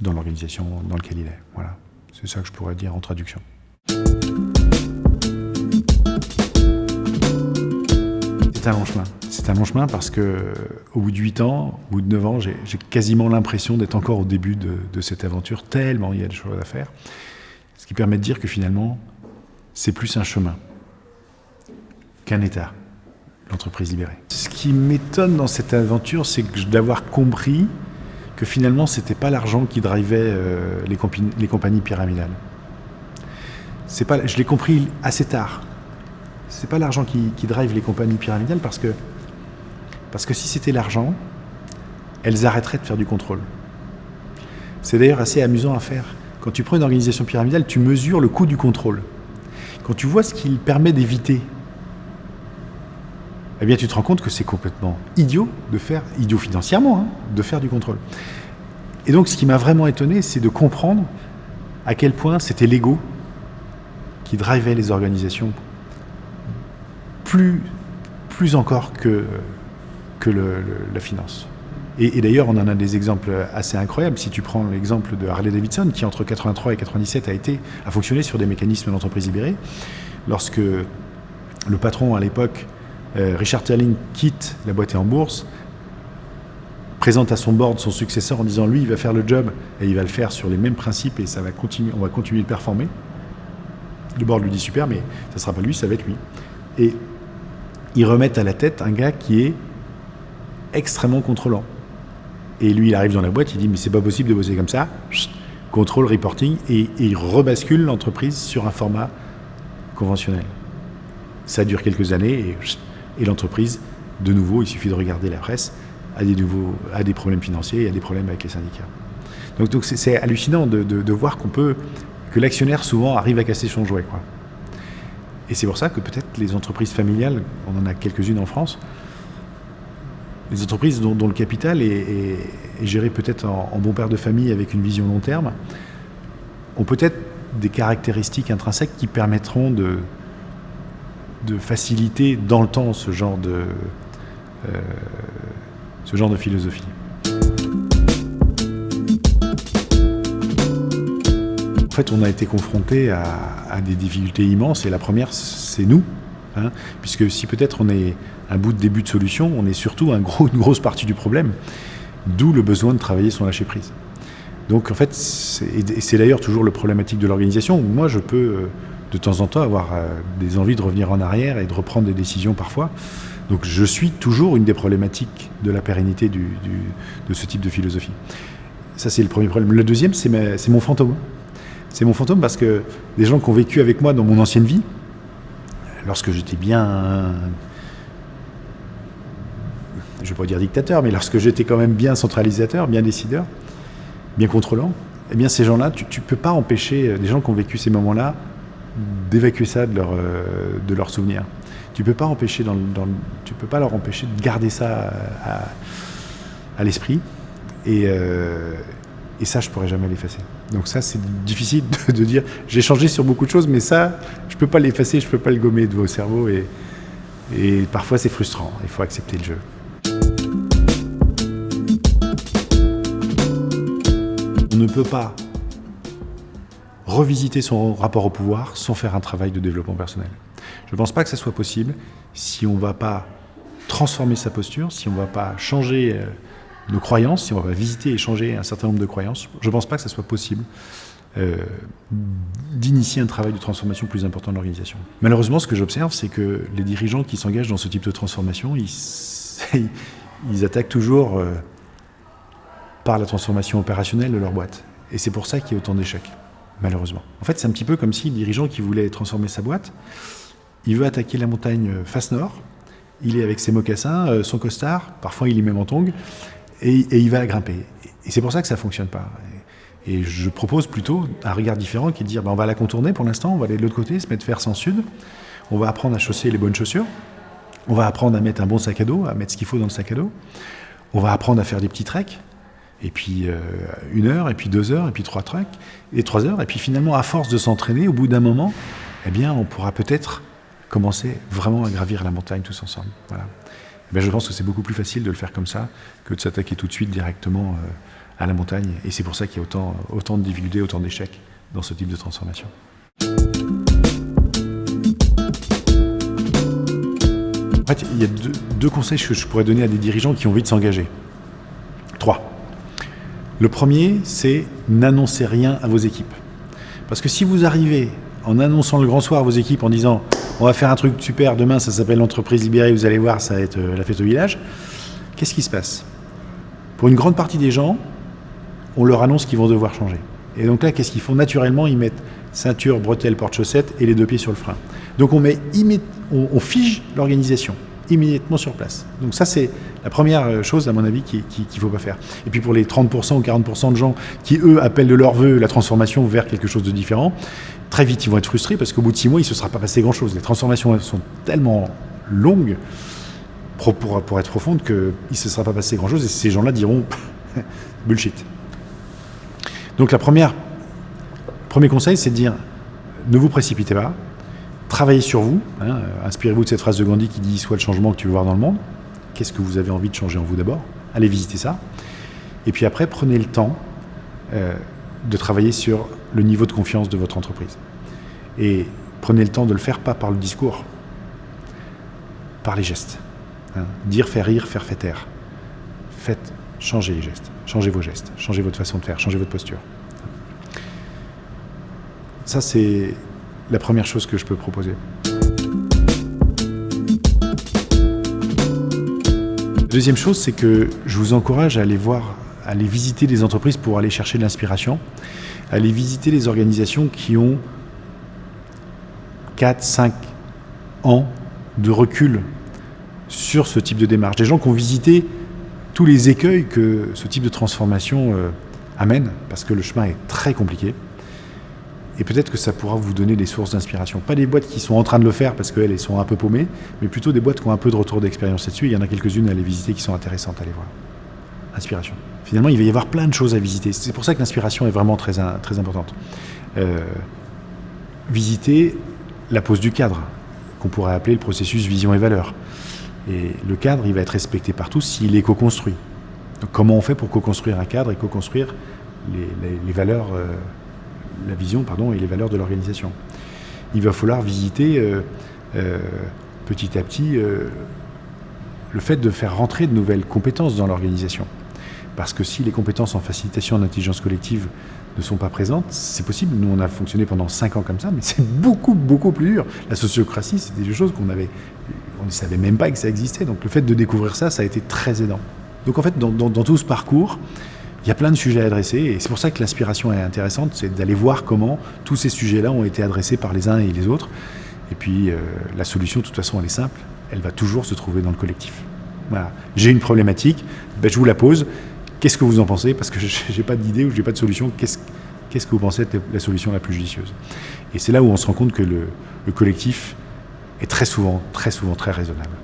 A: dans l'organisation dans laquelle il est. Voilà, c'est ça que je pourrais dire en traduction. C'est un long chemin. C'est un long chemin parce que au bout de 8 ans, au bout de 9 ans, j'ai quasiment l'impression d'être encore au début de, cette aventure, tellement il y a des choses à faire. Ce qui permet de dire que finalement, c'est plus un chemin qu'un état, l'entreprise libérée. Ce qui m'étonne dans cette aventure, c'est d'avoir compris que finalement, ce n'était pas l'argent qui drivait euh, les, compagnies pyramidales. Pas, je l'ai compris assez tard c'est pas l'argent qui, drive les compagnies pyramidales parce que, parce que si c'était l'argent, elles arrêteraient de faire du contrôle. C'est d'ailleurs assez amusant à faire. Quand tu prends une organisation pyramidale, tu mesures le coût du contrôle. Quand tu vois ce qu'il permet d'éviter, eh bien tu te rends compte que c'est complètement idiot de faire, idiot financièrement, hein, de faire du contrôle. Et donc ce qui m'a vraiment étonné, c'est de comprendre à quel point c'était l'ego qui drivait les organisations plus, plus encore que, que la finance. Et, d'ailleurs, on en a des exemples assez incroyables. Si tu prends l'exemple de Harley Davidson, qui entre 83 et 97 a, été, a fonctionné sur des mécanismes d'entreprise libérée, lorsque le patron à l'époque, Richard Terling, quitte la boîte en bourse, présente à son board son successeur en disant lui il va faire le job et il va le faire sur les mêmes principes et ça va continuer, on va continuer de performer. Le board lui dit super mais ça sera pas lui, ça va être lui. Et ils remettent à la tête un gars qui est extrêmement contrôlant. Et lui il arrive dans la boîte, il dit mais c'est pas possible de bosser comme ça, contrôle, reporting, et, et il rebascule l'entreprise sur un format conventionnel. Ça dure quelques années et, et l'entreprise, de nouveau, il suffit de regarder la presse, a des, nouveaux, a des problèmes financiers, a des problèmes avec les syndicats. Donc c'est hallucinant de, de, voir qu'on peut que l'actionnaire souvent arrive à casser son jouet. Quoi. Et c'est pour ça que peut-être les entreprises familiales, on en a quelques-unes en France, les entreprises dont, le capital est, géré peut-être en, bon père de famille avec une vision long terme, ont peut-être des caractéristiques intrinsèques qui permettront de, de faciliter dans le temps ce genre de, euh, ce genre de philosophie. En fait, on a été confronté à, des difficultés immenses et la première, c'est nous. Hein, puisque si peut-être on est un bout de début de solution, on est surtout un gros, une grosse partie du problème. D'où le besoin de travailler son lâcher prise. Donc en fait, c'est d'ailleurs toujours le problématique de l'organisation. Moi, je peux euh, de temps en temps avoir euh, des envies de revenir en arrière et de reprendre des décisions parfois. Donc je suis toujours une des problématiques de la pérennité de ce type de philosophie. Ça, c'est le premier problème. Le deuxième, c'est mon fantôme. C'est mon fantôme parce que des gens qui ont vécu avec moi dans mon ancienne vie, lorsque j'étais bien, je ne vais pas dire dictateur, mais lorsque j'étais quand même bien centralisateur, bien décideur, bien contrôlant, eh bien ces gens-là, tu ne peux pas empêcher des gens qui ont vécu ces moments-là d'évacuer ça de leur, euh, de leur souvenir. Tu peux pas empêcher tu peux pas leur empêcher de garder ça à, à l'esprit et, euh, et ça je pourrais jamais l'effacer. Donc ça c'est difficile de, de dire j'ai changé sur beaucoup de choses mais ça je peux pas l'effacer, je peux pas le gommer de vos cerveaux et, et parfois c'est frustrant, il faut accepter le jeu. On ne peut pas revisiter son rapport au pouvoir sans faire un travail de développement personnel. Je ne pense pas que ça soit possible si on ne va pas transformer sa posture, si on ne va pas changer euh, nos croyances, si on ne va pas visiter et changer un certain nombre de croyances. Je ne pense pas que ça soit possible euh, d'initier un travail de transformation plus important de l'organisation. Malheureusement, ce que j'observe, c'est que les dirigeants qui s'engagent dans ce type de transformation, ils, attaquent toujours euh, par la transformation opérationnelle de leur boîte. Et c'est pour ça qu'il y a autant d'échecs malheureusement. En fait, c'est un petit peu comme si le dirigeant qui voulait transformer sa boîte, il veut attaquer la montagne face nord, il est avec ses mocassins, euh, son costard, parfois il est même en tongs, et, il va grimper. Et c'est pour ça que ça ne fonctionne pas. Et je propose plutôt un regard différent qui est de dire ben, on va la contourner pour l'instant, on va aller de l'autre côté, se mettre vers sans sud, on va apprendre à chausser les bonnes chaussures, on va apprendre à mettre un bon sac à dos, à mettre ce qu'il faut dans le sac à dos, on va apprendre à faire des petits treks, et puis euh, une heure, et puis deux heures, et puis trois treks, et trois heures, et puis finalement, à force de s'entraîner, au bout d'un moment, eh bien, on pourra peut-être commencer vraiment à gravir la montagne tous ensemble. Voilà. Eh je pense que c'est beaucoup plus facile de le faire comme ça que de s'attaquer tout de suite directement euh, à la montagne, et c'est pour ça qu'il y a autant, de difficultés, autant d'échecs dans ce type de transformation. En fait, il y a deux conseils que je pourrais donner à des dirigeants qui ont envie de s'engager. Trois. Le premier, c'est n'annoncez rien à vos équipes. Parce que si vous arrivez en annonçant le grand soir à vos équipes en disant on va faire un truc super, demain ça s'appelle l'entreprise libérée, vous allez voir, ça va être euh, la fête au village, qu'est-ce qui se passe? Pour une grande partie des gens, on leur annonce qu'ils vont devoir changer. Et donc là, qu'est-ce qu'ils font? Naturellement, ils mettent ceinture, bretelles, porte-chaussettes et les deux pieds sur le frein. Donc on, met on, on fige l'organisation immédiatement sur place. Donc ça, c'est la première euh, chose, à mon avis, qu'il qui, qui faut pas faire. Et puis pour les 30% ou 40% de gens qui, eux, appellent de leur vœu la transformation vers quelque chose de différent, très vite, ils vont être frustrés parce qu'au bout de six mois, il ne se sera pas passé grand-chose. Les transformations sont tellement longues pour, pour, pour être profondes qu'il ne se sera pas passé grand-chose et ces gens-là diront bullshit. Donc la première, premier conseil, c'est de dire ne vous précipitez pas, travaillez sur vous, hein, inspirez-vous de cette phrase de Gandhi qui dit « Sois le changement que tu veux voir dans le monde ». Qu'est-ce que vous avez envie de changer en vous d'abord? Allez visiter ça. Et puis après, prenez le temps euh, de travailler sur le niveau de confiance de votre entreprise. Et prenez le temps de le faire pas par le discours, par les gestes. Hein. Dire, faire rire, faire faire taire. Faites, changez les gestes, changez vos gestes, changez votre façon de faire, changez votre posture. Ça, c'est la première chose que je peux proposer. Deuxième chose, c'est que je vous encourage à aller voir, à aller visiter des entreprises pour aller chercher de l'inspiration, à aller visiter les organisations qui ont 4, 5 ans de recul sur ce type de démarche. Des gens qui ont visité tous les écueils que ce type de transformation euh, amène, parce que le chemin est très compliqué. Et peut-être que ça pourra vous donner des sources d'inspiration. Pas des boîtes qui sont en train de le faire parce qu'elles sont un peu paumées, mais plutôt des boîtes qui ont un peu de retour d'expérience là-dessus. Il y en a quelques-unes à aller visiter qui sont intéressantes à aller voir. Inspiration. Finalement, il va y avoir plein de choses à visiter. C'est pour ça que l'inspiration est vraiment très, très importante. Euh, visiter la pose du cadre, qu'on pourrait appeler le processus vision et valeur. Et le cadre, il va être respecté par tous s'il est co-construit. comment on fait pour co-construire un cadre et co-construire les, valeurs, euh, la vision pardon, et les valeurs de l'organisation Il va falloir visiter euh, euh, petit à petit le fait de faire rentrer de nouvelles compétences dans l'organisation. Parce que si les compétences en facilitation en intelligence collective ne sont pas présentes, c'est possible. Nous, on a fonctionné pendant 5 ans comme ça, mais c'est beaucoup, beaucoup plus dur. La sociocratie, c'était des choses qu'on on ne savait même pas que ça existait. Donc le fait de découvrir ça, ça a été très aidant. Donc en fait, dans, tout ce parcours, il y a plein de sujets à adresser, et c'est pour ça que l'inspiration est intéressante, c'est d'aller voir comment tous ces sujets-là ont été adressés par les uns et les autres. Et puis euh, la solution, de toute façon, elle est simple, elle va toujours se trouver dans le collectif. Voilà. J'ai une problématique, ben, je vous la pose, Qu'est-ce que vous en pensez? Parce que je n'ai pas d'idée ou je n'ai pas de solution. Qu'est-ce que vous pensez être la solution la plus judicieuse? Et c'est là où on se rend compte que le, collectif est très souvent, très souvent, très raisonnable.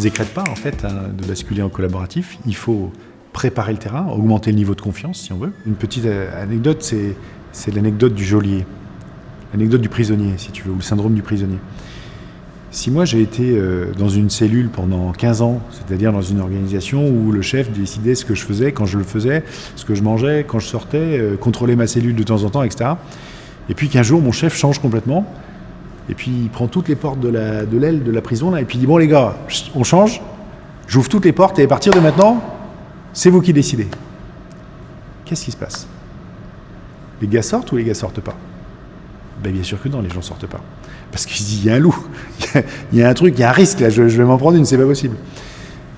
A: Se décrète pas, en fait, hein, de basculer en collaboratif. Il faut préparer le terrain, augmenter le niveau de confiance, si on veut. Une petite euh, anecdote, c'est l'anecdote du geôlier. L'anecdote du prisonnier, si tu veux, ou le syndrome du prisonnier. Si moi j'ai été euh, dans une cellule pendant 15 ans, c'est-à-dire dans une organisation où le chef décidait ce que je faisais, quand je le faisais, ce que je mangeais, quand je sortais, euh, contrôlait ma cellule de temps en temps, etc. Et puis qu'un jour mon chef change complètement, et puis il prend toutes les portes de l'aile de, la prison, là, et puis il dit, bon les gars, on change, j'ouvre toutes les portes, et à partir de maintenant, c'est vous qui décidez. Qu'est-ce qui se passe? Les gars sortent ou les gars sortent pas? Ben, Bien sûr que non, les gens sortent pas. Parce qu'il se dit, il y a un loup, il y a un truc, il y a un risque, là, je, vais m'en prendre une, c'est pas possible.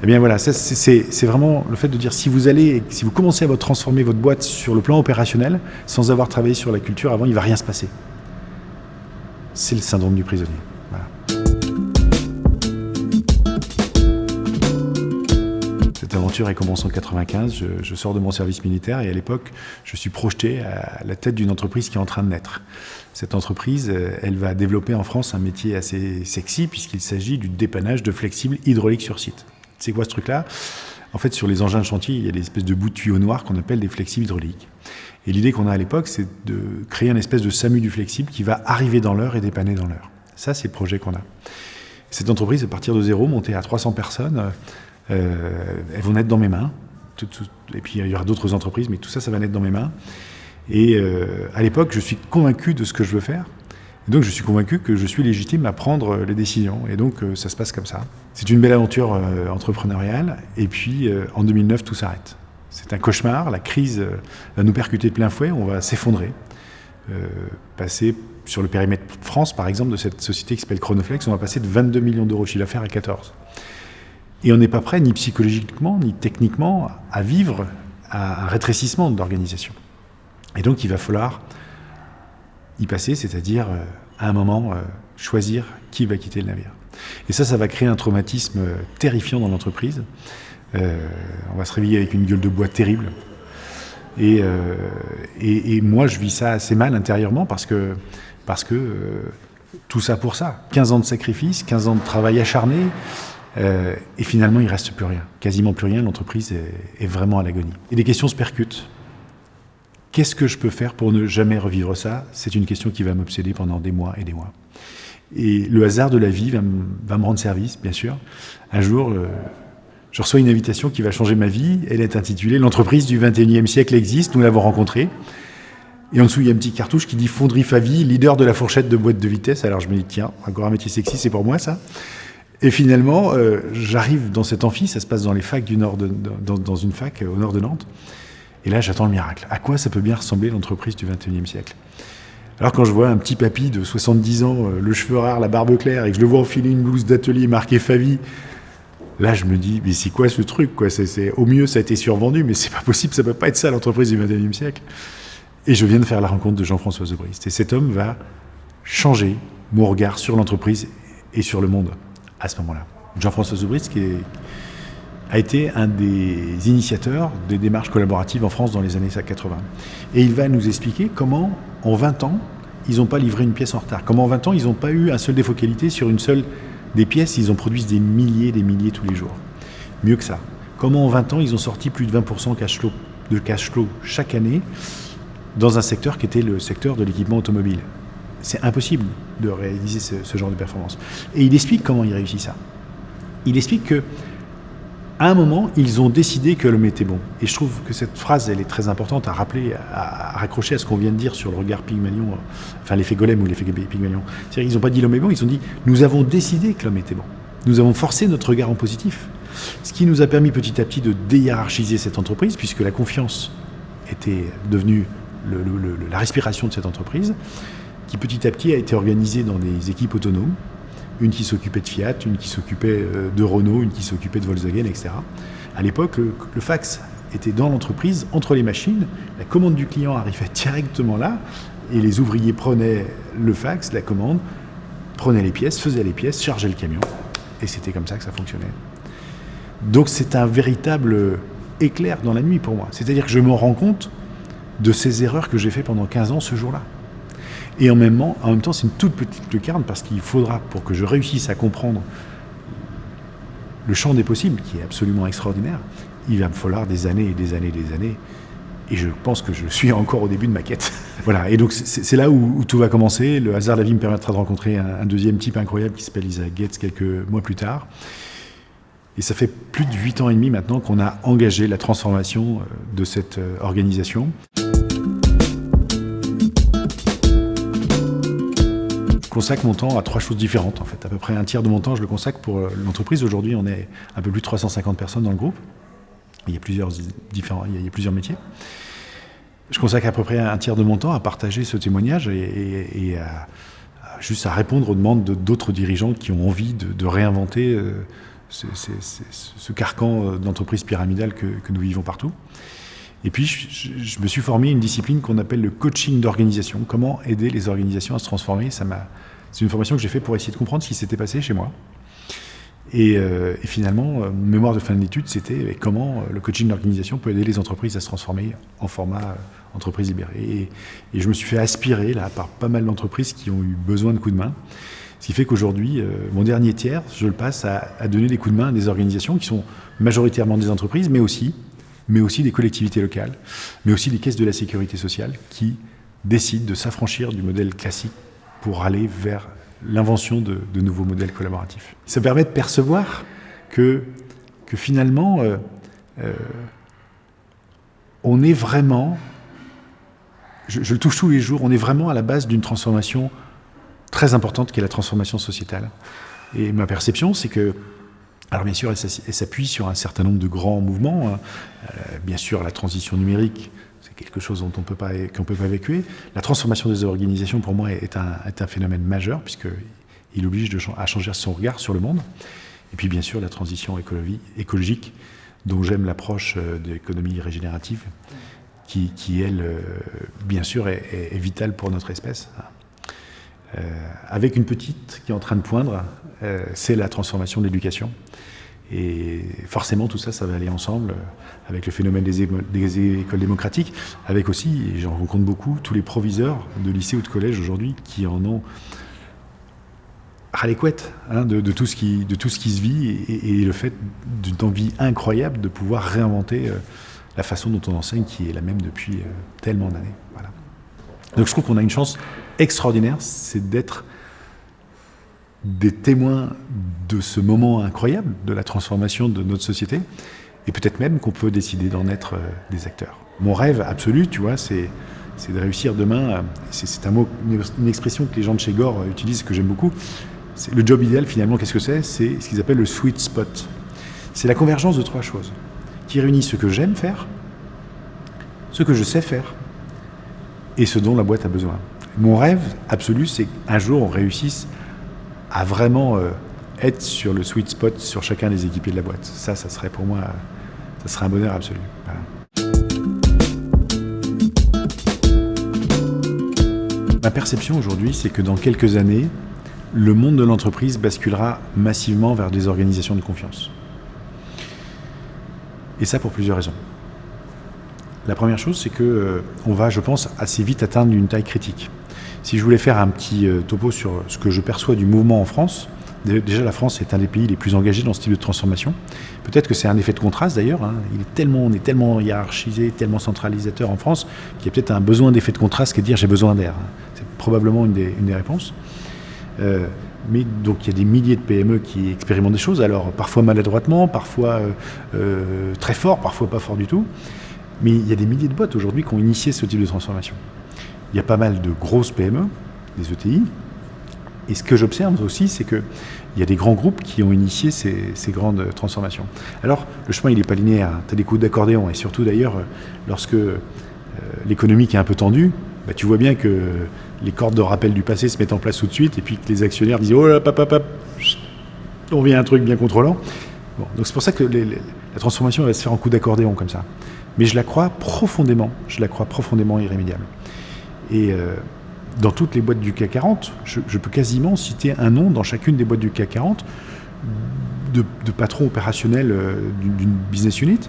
A: Eh bien voilà, c'est vraiment le fait de dire si vous allez, si vous commencez à transformer votre boîte sur le plan opérationnel, sans avoir travaillé sur la culture avant, il ne va rien se passer. C'est le syndrome du prisonnier. Cette aventure, elle commence en 95, je, sors de mon service militaire et à l'époque, je suis projeté à la tête d'une entreprise qui est en train de naître. Cette entreprise, euh, elle va développer en France un métier assez sexy puisqu'il s'agit du dépannage de flexibles hydrauliques sur site. C'est quoi ce truc-là? En fait, sur les engins de chantier, il y a des espèces de bouts de tuyaux noirs qu'on appelle des flexibles hydrauliques. Et l'idée qu'on a à l'époque, c'est de créer une espèce de SAMU du flexible qui va arriver dans l'heure et dépanner dans l'heure. Ça, c'est le projet qu'on a. Cette entreprise, à partir de zéro, montée à 300 personnes, euh, elles vont naître dans mes mains. et puis il y aura d'autres entreprises, mais tout ça, ça va naître dans mes mains. Et euh, à l'époque, je suis convaincu de ce que je veux faire. Et donc je suis convaincu que je suis légitime à prendre les décisions. Et donc euh, ça se passe comme ça. C'est une belle aventure euh, entrepreneuriale. Et puis en 2009, tout s'arrête. C'est un cauchemar. La crise va nous percuter de plein fouet. On va s'effondrer. passer sur le périmètre France, par exemple, de cette société qui s'appelle Chronoflex, on va passer de 22 millions d'euros chiffre d'affaires à 14. Et on n'est pas prêt, ni psychologiquement, ni techniquement, à vivre un rétrécissement de l'organisation. Et donc il va falloir y passer, c'est-à-dire euh, à un moment euh, choisir qui va quitter le navire. Et ça, ça va créer un traumatisme euh, terrifiant dans l'entreprise. On va se réveiller avec une gueule de bois terrible. Et, et, moi, je vis ça assez mal intérieurement parce que, que tout ça pour ça. 15 ans de sacrifice, 15 ans de travail acharné, et finalement, il ne reste plus rien. Quasiment plus rien, l'entreprise est, est, vraiment à l'agonie. Et les questions se percutent. Qu'est-ce que je peux faire pour ne jamais revivre ça? C'est une question qui va m'obséder pendant des mois et des mois. Et le hasard de la vie va, me rendre service, bien sûr. Un jour, euh, je reçois une invitation qui va changer ma vie. Elle est intitulée « L'entreprise du 21e siècle existe ». Nous l'avons rencontrée. Et en dessous, il y a une petite cartouche qui dit Fonderie Favi, leader de la fourchette de boîte de vitesse. Alors je me dis, tiens, encore un métier sexy, c'est pour moi ça. Et finalement, euh, j'arrive dans cet amphi, ça se passe dans les facs du nord, dans, une fac au nord de Nantes. Et là, j'attends le miracle. À quoi ça peut bien ressembler l'entreprise du 21e siècle? Alors quand je vois un petit papy de 70 ans, euh, le cheveu rare, la barbe claire, et que je le vois enfiler une blouse d'atelier marquée Favi, là je me dis, mais c'est quoi ce truc quoi? C'est, Au mieux, ça a été survendu, mais c'est pas possible, ça peut pas être ça l'entreprise du 21e siècle. Et je viens de faire la rencontre de Jean-François Zebrist. Et cet homme va changer mon regard sur l'entreprise et sur le monde à ce moment-là. Jean-François Zebrist, qui a été un des initiateurs des démarches collaboratives en France dans les années 80. Et il va nous expliquer comment, en 20 ans, ils n'ont pas livré une pièce en retard. Comment en 20 ans, ils n'ont pas eu un seul défaut qualité sur une seule des pièces, ils ont produit des milliers des milliers tous les jours. Mieux que ça. Comment en 20 ans, ils ont sorti plus de 20% cash de cash flow chaque année dans un secteur qui était le secteur de l'équipement automobile. C'est impossible de réaliser ce, genre de performance. Et il explique comment il réussit ça. Il explique que à un moment, ils ont décidé que l'homme était bon. Et je trouve que cette phrase, elle est très importante à rappeler, à, raccrocher à ce qu'on vient de dire sur le regard Pygmalion, enfin l'effet Golem ou l'effet Pygmalion. C'est-à-dire qu'ils n'ont pas dit l'homme est bon, ils ont dit nous avons décidé que l'homme était bon. Nous avons forcé notre regard en positif. Ce qui nous a permis petit à petit de déhiérarchiser cette entreprise, puisque la confiance était devenue la respiration de cette entreprise, qui petit à petit a été organisée dans des équipes autonomes, une qui s'occupait de Fiat, une qui s'occupait euh, de Renault, une qui s'occupait de Volkswagen, etc. À l'époque, le, fax était dans l'entreprise, entre les machines, la commande du client arrivait directement là, et les ouvriers prenaient le fax, la commande, prenaient les pièces, faisaient les pièces, chargeaient le camion, et c'était comme ça que ça fonctionnait. Donc c'est un véritable éclair dans la nuit pour moi. C'est-à-dire que je me rends compte de ces erreurs que j'ai fait pendant 15 ans ce jour-là. Et en même, temps, en même temps, c'est une toute petite lucarne parce qu'il faudra, pour que je réussisse à comprendre le champ des possibles, qui est absolument extraordinaire, il va me falloir des années et des années et des années. Et je pense que je suis encore au début de ma quête. voilà. Et donc, c'est là où, tout va commencer. Le hasard de la vie me permettra de rencontrer un, deuxième type incroyable qui s'appelle Isaac Gates quelques mois plus tard. Et ça fait plus de huit ans et demi maintenant qu'on a engagé la transformation euh, de cette euh, organisation. Consacre mon temps à trois choses différentes en fait. À peu près un tiers de mon temps, je le consacre pour euh, l'entreprise. Aujourd'hui, on est un peu plus de 350 personnes dans le groupe. Il y a plusieurs, différents, il y a plusieurs métiers. Je consacre à peu près un tiers de mon temps à partager ce témoignage et, juste à répondre aux demandes d'autres dirigeants qui ont envie de, réinventer ce carcan euh, d'entreprise pyramidale que, nous vivons partout. Et puis, je, me suis formé une discipline qu'on appelle le coaching d'organisation. Comment aider les organisations à se transformer? C'est une formation que j'ai faite pour essayer de comprendre ce qui s'était passé chez moi. Et, euh, finalement, euh, mémoire de fin d'études, c'était comment le coaching d'organisation peut aider les entreprises à se transformer en format entreprise libérée. Et, je me suis fait aspirer là par pas mal d'entreprises qui ont eu besoin de coups de main. Ce qui fait qu'aujourd'hui, euh, mon dernier tiers, je le passe à, donner des coups de main à des organisations qui sont majoritairement des entreprises, mais aussi, mais aussi des collectivités locales, mais aussi des caisses de la sécurité sociale qui décident de s'affranchir du modèle classique pour aller vers l'invention de, nouveaux modèles collaboratifs. Ça permet de percevoir que, que finalement, euh, euh, on est vraiment, je, je, le touche tous les jours, on est vraiment à la base d'une transformation très importante qui est la transformation sociétale. Et ma perception, c'est que, alors bien sûr, elle s'appuie sur un certain nombre de grands mouvements. Hein. Euh, bien sûr, la transition numérique, c'est quelque chose dont on qu'on peut pas évacuer. La transformation des organisations, pour moi, est un, phénomène majeur, puisqu'il oblige à changer son regard sur le monde. Et puis, bien sûr, la transition écologique, dont j'aime l'approche euh, de l'économie régénérative, qui, elle, euh, bien sûr, est, vitale pour notre espèce. Hein. Avec une petite qui est en train de poindre, c'est la transformation de l'éducation. Et forcément, tout ça, ça va aller ensemble euh, avec le phénomène des, écoles démocratiques, avec aussi, et j'en rencontre beaucoup, tous les proviseurs de lycée ou de collège aujourd'hui qui en ont ras les hein, de, tout ce qui, se vit et, le fait d'une envie incroyable de pouvoir réinventer la façon dont on enseigne qui est la même depuis tellement d'années. Donc je trouve qu'on a une chance extraordinaire, c'est d'être des témoins de ce moment incroyable de la transformation de notre société, et peut-être même qu'on peut décider d'en être euh, des acteurs. Mon rêve absolu, tu vois, c'est de réussir demain, c'est un mot, une expression que les gens de chez Gore utilisent, que j'aime beaucoup, le job idéal finalement, qu'est-ce que c'est? C'est ce qu'ils appellent le sweet spot. C'est la convergence de trois choses qui réunit ce que j'aime faire, ce que je sais faire et ce dont la boîte a besoin. Mon rêve absolu, c'est qu'un jour on réussisse à vraiment euh, être sur le sweet spot sur chacun des équipiers de la boîte. Ça, ça serait pour moi, ça serait un bonheur absolu. Ma perception aujourd'hui, c'est que dans quelques années, le monde de l'entreprise basculera massivement vers des organisations de confiance. Et ça pour plusieurs raisons. La première chose, c'est que euh, va, je pense, assez vite atteindre une taille critique. Si je voulais faire un petit euh, topo sur ce que je perçois du mouvement en France, déjà la France est un des pays les plus engagés dans ce type de transformation. Peut-être que c'est un effet de contraste d'ailleurs. Hein. On est tellement hiérarchisé, tellement centralisateur en France qu'il y a peut-être un besoin d'effet de contraste qui est de dire j'ai besoin d'air. C'est probablement une des, réponses. Euh, mais donc il y a des milliers de PME qui expérimentent des choses, alors parfois maladroitement, parfois euh, très fort, parfois pas fort du tout. Mais il y a des milliers de boîtes aujourd'hui qui ont initié ce type de transformation. Il y a pas mal de grosses PME, des ETI. Et ce que j'observe aussi, c'est qu'il y a des grands groupes qui ont initié ces, grandes transformations. Alors, le chemin, il n'est pas linéaire. Tu as des coups d'accordéon. Et surtout, d'ailleurs, lorsque l'économie est un peu tendue, bah, tu vois bien que les cordes de rappel du passé se mettent en place tout de suite, et puis que les actionnaires disent Oh là, papa, on vient un truc bien contrôlant. donc c'est pour ça que la transformation va se faire en coup d'accordéon comme ça. Mais je la crois profondément, je la crois profondément irrémédiable. Et euh, dans toutes les boîtes du CAC 40, je, peux quasiment citer un nom dans chacune des boîtes du CAC 40 de, patron opérationnel euh, d'une business unit,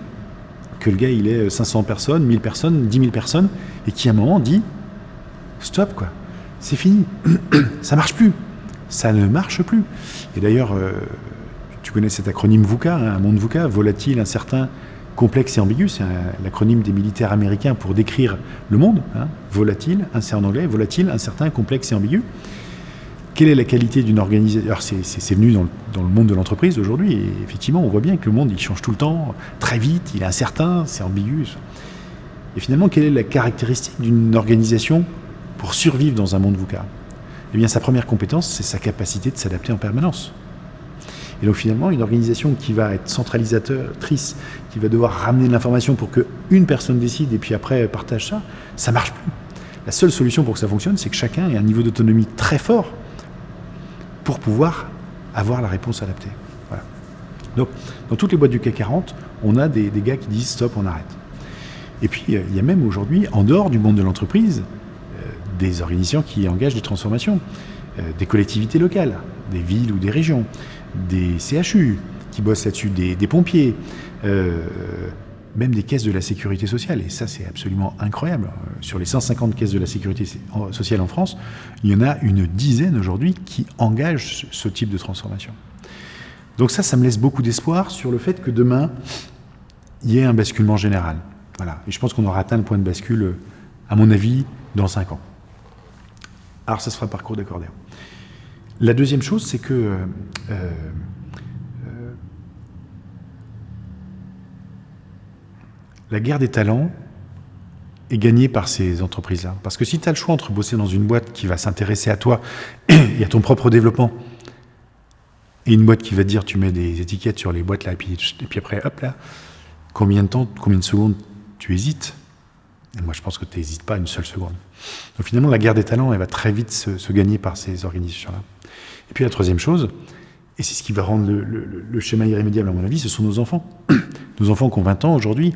A: que le gars il est 500 personnes, 1000 personnes, 10 000 personnes, et qui à un moment dit stop quoi c'est fini. ça marche plus. Ça ne marche plus. Et d'ailleurs, euh, tu connais cet acronyme VUCA, hein, un monde VUCA, volatile, incertain, complexe et ambigu. C'est l'acronyme des militaires américains pour décrire le monde. Hein. volatile, c'est en anglais, volatile, incertain, complexe et ambigu. Quelle est la qualité d'une organisation Alors, c'est venu dans le, dans le, monde de l'entreprise aujourd'hui, et effectivement, on voit bien que le monde, il change tout le temps, très vite, il est incertain, c'est ambigu. Et finalement, quelle est la caractéristique d'une organisation pour survivre dans un monde VUCA? Eh bien, sa première compétence, c'est sa capacité de s'adapter en permanence. Et donc finalement, une organisation qui va être centralisatrice, qui va devoir ramener de l'information pour qu'une personne décide et puis après partage ça, ça marche plus. La seule solution pour que ça fonctionne, c'est que chacun ait un niveau d'autonomie très fort pour pouvoir avoir la réponse adaptée. Donc, dans toutes les boîtes du CAC 40, on a des, des gars qui disent stop, on arrête. Et puis, il y a même aujourd'hui, en dehors du monde de l'entreprise, des organisations qui engagent des transformations, euh, des collectivités locales, des villes ou des régions, des CHU qui bossent là-dessus, des, pompiers, euh, même des caisses de la sécurité sociale. Et ça, c'est absolument incroyable. Euh, sur les 150 caisses de la sécurité sociale en France, il y en a une dizaine aujourd'hui qui engagent ce type de transformation. Donc ça, ça me laisse beaucoup d'espoir sur le fait que demain, il y ait un basculement général. Voilà. Et je pense qu'on aura atteint le point de bascule, à mon avis, dans 5 ans. Alors ça se fera parcours d'accordéon. La deuxième chose, c'est que euh, euh, la guerre des talents est gagnée par ces entreprises-là. Parce que si tu as le choix entre bosser dans une boîte qui va s'intéresser à toi et à ton propre développement, et une boîte qui va dire tu mets des étiquettes sur les boîtes là, et puis, et puis après, hop là, combien de temps, combien de secondes tu hésites? Moi, je pense que tu n'hésites pas une seule seconde. Donc finalement, la guerre des talents, elle va très vite se, gagner par ces organisations-là. Et puis la troisième chose, et c'est ce qui va rendre le, schéma irrémédiable à mon avis, ce sont nos enfants. nos enfants qui ont 20 ans aujourd'hui,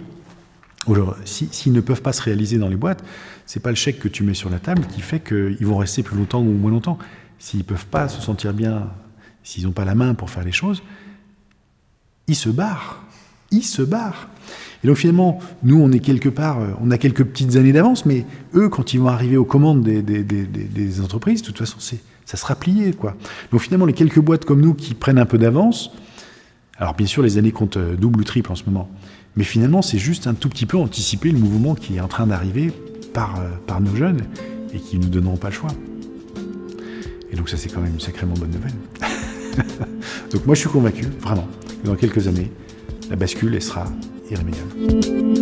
A: s'ils ne peuvent pas se réaliser dans les boîtes, c'est pas le chèque que tu mets sur la table qui fait qu'ils vont rester plus longtemps ou moins longtemps. S'ils ne peuvent pas se sentir bien, s'ils n'ont pas la main pour faire les choses, ils se barrent. Ils se barrent. Et donc finalement, nous, on est quelque part, euh, on a quelques petites années d'avance, mais eux, quand ils vont arriver aux commandes des, entreprises, de toute façon, ça sera plié. Quoi. Donc finalement, les quelques boîtes comme nous qui prennent un peu d'avance, alors bien sûr, les années comptent euh, double ou triple en ce moment, mais finalement, c'est juste un tout petit peu anticiper le mouvement qui est en train d'arriver par, euh, par nos jeunes et qui ne nous donneront pas le choix. Et donc ça, c'est quand même une sacrément bonne nouvelle. donc moi, je suis convaincu, vraiment, que dans quelques années, la bascule, elle sera irrémédiable.